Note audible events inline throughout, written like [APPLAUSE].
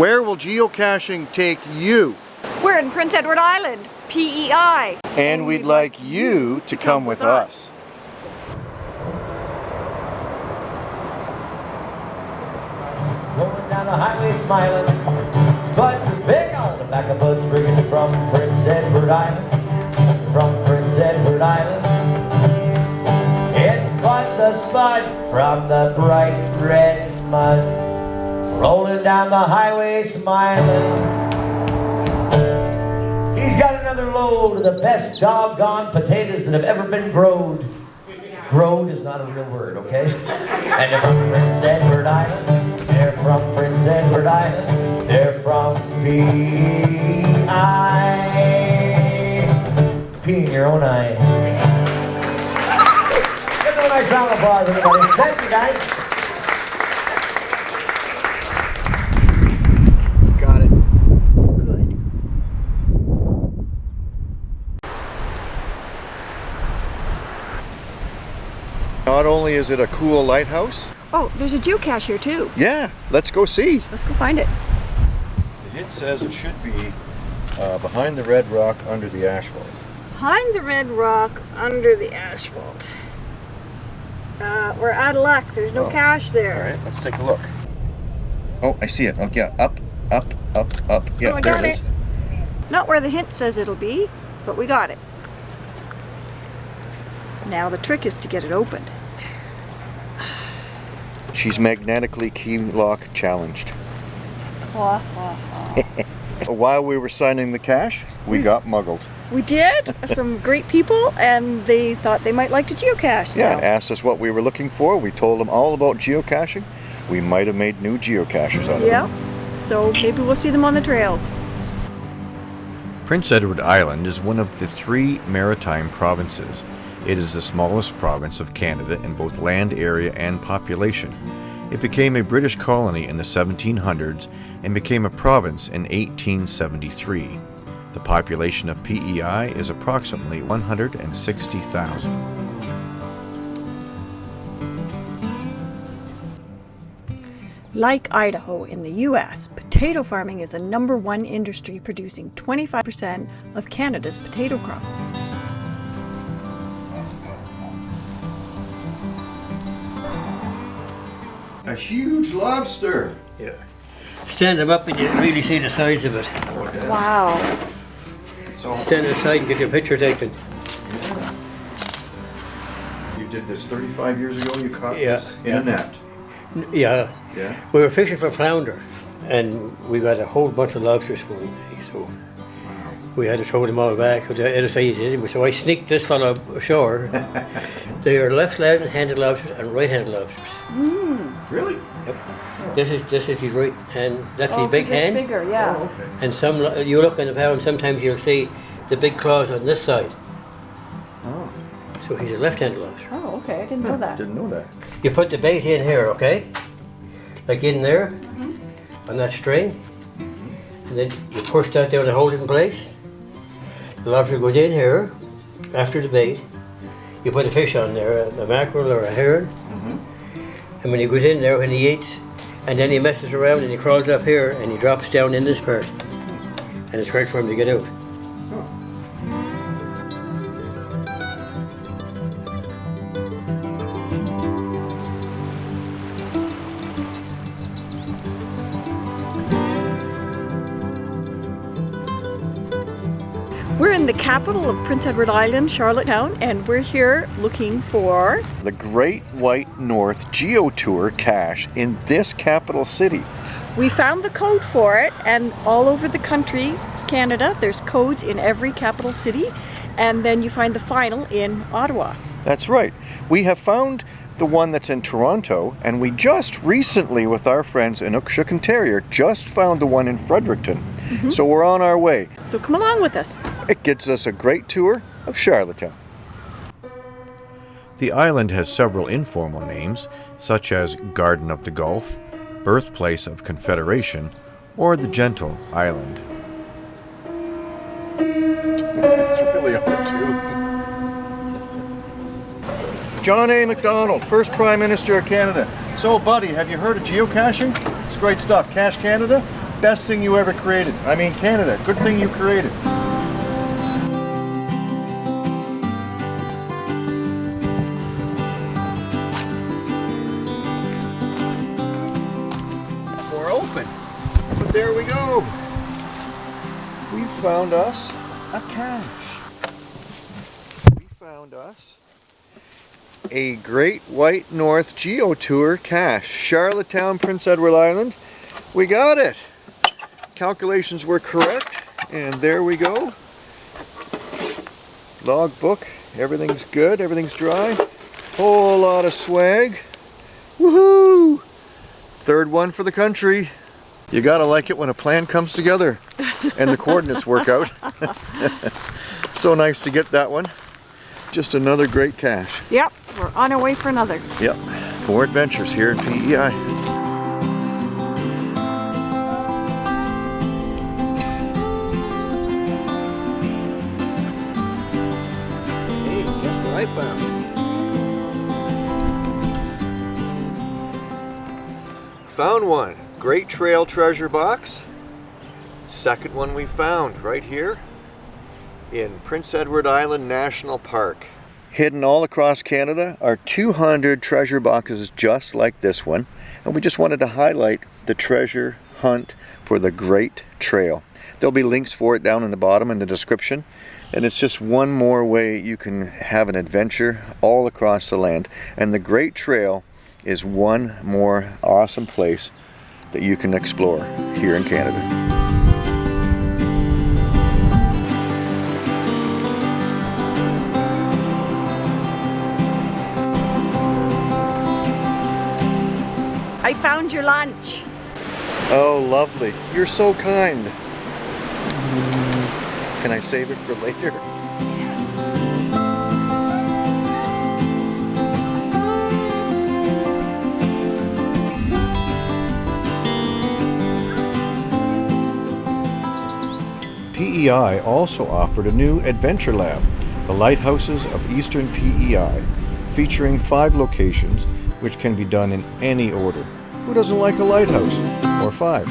Where will geocaching take you? We're in Prince Edward Island, PEI. And we'd like you to come with us. Rolling down the highway smiling. Spuds are big on the back of Bud's rigging from Prince Edward Island. From Prince Edward Island. It's Bud the Spud from the bright red mud. Rolling down the highway smiling. He's got another load of the best doggone potatoes that have ever been growed. Growed is not a real word, okay? And they're from Prince Edward Island. They're from Prince Edward Island. They're from P.I. Pee in your own eye. Give them a nice round of applause, everybody. Thank you, guys. Got it. Good. Not only is it a cool lighthouse, Oh, there's a geocache here too. yeah, let's go see. Let's go find it. The hint says it should be uh, behind the red rock under the asphalt. Behind the red rock, under the asphalt. Uh, we're out of luck. There's no Oh. cache there. All right, let's take a look. Oh, I see it. Oh, yeah, up, up, up, up. Yeah, Oh, I there got it is. it. Not where the hint says it'll be, but we got it. Now the trick is to get it opened. She's magnetically key lock challenged. [LAUGHS] While we were signing the cache, we hmm. got muggled. We did. Some great people, and they thought they might like to geocache. Yeah, now. asked us what we were looking for. We told them all about geocaching. We might have made new geocachers out of it. Yeah. them. So maybe we'll see them on the trails. Prince Edward Island is one of the three maritime provinces. It is the smallest province of Canada in both land area and population. It became a British colony in the 1700s and became a province in 1873. The population of PEI is approximately 160,000. Like Idaho in the US, potato farming is a number one industry producing 25% of Canada's potato crop. A huge lobster. Yeah. Stand them up and you really see the size of it. Wow. So Stand aside and get your picture taken. you did this 35 years ago. You caught Yeah, this in yeah. a net. Yeah. Yeah. We were fishing for flounder and we got a whole bunch of lobsters one day, so we had to throw them all back at the other side. So I sneaked this fellow ashore. [LAUGHS] they are left-handed lobsters and right-handed lobsters. Mm. Really? Yep. This is this is his right hand. That's Oh, his big 'cause it's hand. bigger, yeah. Oh, okay. And some you look in the pound, sometimes you'll see the big claws on this side. Oh, So he's a left-handed lobster. Oh, okay. I didn't know that. didn't know that. You put the bait in here, okay? Like in there, Mhm. on that string. And then you push that down and hold it in place. The lobster goes in here, after the bait. You put a fish on there, a, a mackerel or a herring. And when he goes in there, when he eats, and then he messes around and he crawls up here and he drops down in this part. And it's hard for him to get out. The capital of Prince Edward Island, Charlottetown, and we're here looking for The Great White North Geo Tour cache in this capital city. We found the code for it, and all over the country, Canada, there's codes in every capital city, and then you find the final in Ottawa. That's right. We have found the one that's in Toronto, and we just recently, with our friends in Inukshuk and Terrier, just found the one in Fredericton. Mm-hmm. So we're on our way. So come along with us. It gives us a great tour of Charlottetown. The island has several informal names, such as Garden of the Gulf, Birthplace of Confederation, or the Gentle Island. It's really on too. John A. MacDonald, first Prime Minister of Canada. So, buddy, have you heard of geocaching? It's great stuff. Cache Canada. Best thing you ever created. I mean, Canada, good thing you created. We're open. But there we go. We found us a cache. We found us a Great White North Geo Tour cache. Charlottetown, Prince Edward Island. We got it. Calculations were correct. And there we go. Log book. Everything's good. Everything's dry. Whole lot of swag. Woohoo! Third one for the country. You gotta like it when a plan comes together and the coordinates work out. [LAUGHS] so nice to get that one. Just another great cache. Yep, we're on our way for another. Yep, more adventures here in E PEI. Found one. Great Trail treasure box. Second one we found right here in Prince Edward Island National Park. Hidden all across Canada are 200 treasure boxes just like this one. And we just wanted to highlight the treasure hunt for the Great Trail. There'll be links for it down in the bottom in the description. And it's just one more way you can have an adventure all across the land. And the Great Trail is one more awesome place that you can explore here in Canada. I found your lunch. Oh, lovely. You're so kind. Can I save it for later? PEI also offered a new adventure lab, the Lighthouses of Eastern PEI, featuring five locations which can be done in any order. Who doesn't like a lighthouse? Or five?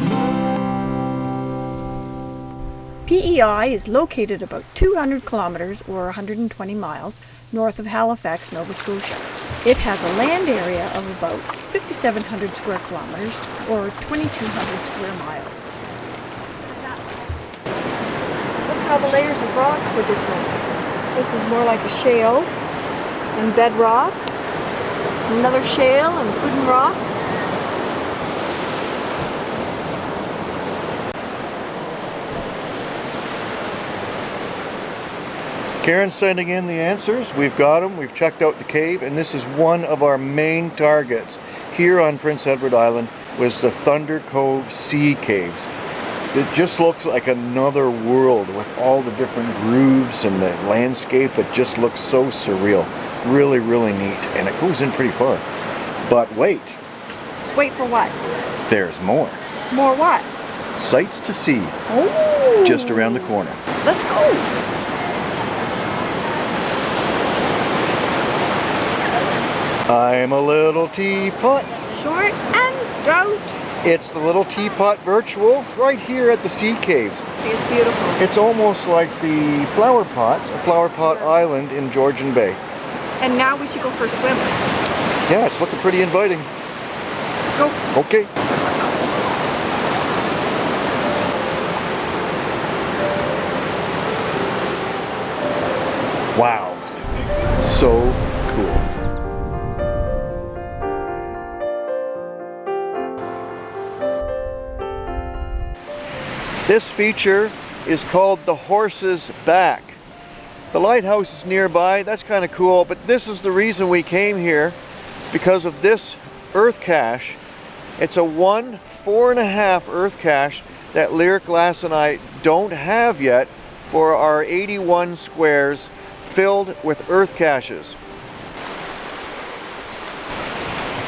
PEI is located about 200 kilometers or 120 miles north of Halifax, Nova Scotia. It has a land area of about 5,700 square kilometers or 2,200 square miles. Look how the layers of rocks are different. This is more like a shale and bedrock, another shale and wooden rocks. Karen's sending in the answers. We've got them. We've checked out the cave, and this is one of our main targets here on Prince Edward Island was the Thunder Cove Sea Caves. It just looks like another world with all the different grooves and the landscape. It just looks so surreal. Really, really neat. And it goes in pretty far. But wait, Wait for what? there's more. More what? Sights to see Oh! just around the corner. Let's go! I'm a little teapot. Short and stout. It's the little teapot virtual right here at the Sea Caves. See, it's beautiful. It's almost like the flower pot, a flower pot island in Georgian Bay. And now we should go for a swim. Yeah, it's looking pretty inviting. Let's go. Okay. Wow. So This feature is called the Horse's Back. The lighthouse is nearby, that's kind of cool, but this is the reason we came here because of this earth cache. It's a one, four and a half earth cache that Lyric Glass and I don't have yet for our 81 squares filled with earth caches.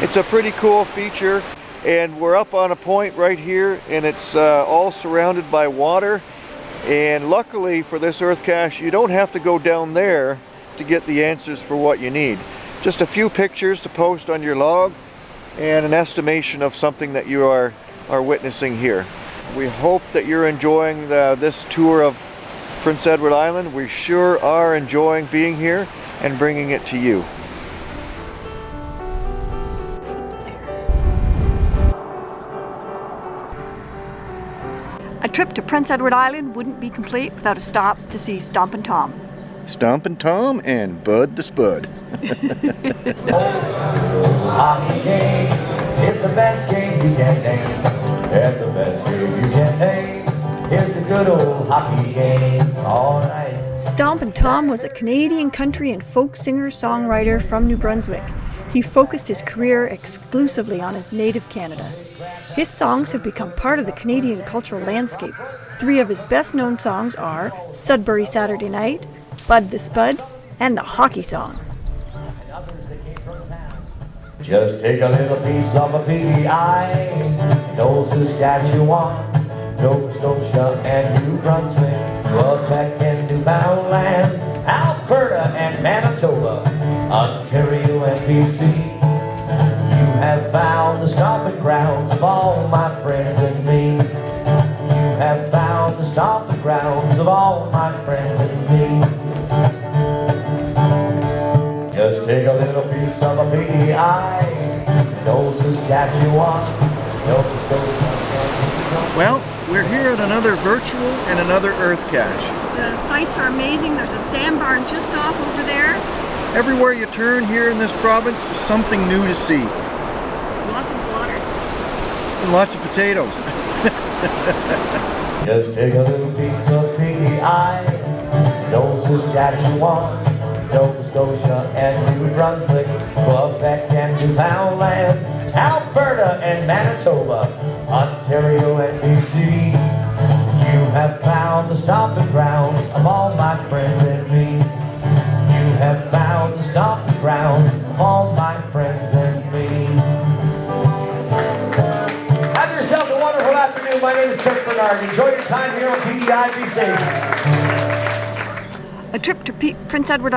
It's a pretty cool feature and we're up on a point right here and it's uh, all surrounded by water and luckily for this earth cache you don't have to go down there to get the answers for what you need. Just a few pictures to post on your log and an estimation of something that you are, are witnessing here. We hope that you're enjoying the, this tour of Prince Edward Island. We sure are enjoying being here and bringing it to you. Trip to Prince Edward Island wouldn't be complete without a stop to see Stompin' Tom. Stompin' Tom and Bud the Spud. Hockey game is the best game you can name. And the best game you can name is the good old hockey game. All right. Stompin' Tom was a Canadian country and folk singer-songwriter from New Brunswick. He focused his career exclusively on his native Canada. His songs have become part of the Canadian cultural landscape. Three of his best-known songs are Sudbury Saturday Night, Bud the Spud, and the Hockey Song. Just take a little piece of a PEI. No Saskatchewan, Nova Scotia, and New Brunswick, Quebec and Newfoundland, Alberta and Manitoba, Ontario and BC. You have found the stomping grounds of all my friends and me. You have found the stomping grounds of all my friends and me. Just take a little piece of a PEI. No Saskatchewan, Nova Scotia. Well, we're here at another virtual and another Earth Cache. The sights are amazing. There's a sandbar just off over there. Everywhere you turn here in this province, there's something new to see. Lots of water. And lots of potatoes. [LAUGHS] Just take a little piece of PEI. No Saskatchewan, Nova Scotia, and New Brunswick, Quebec and Newfoundland, Alberta and Manitoba, Ontario and BC. You have found the stomping grounds of all my friends trip to P- Prince Edward.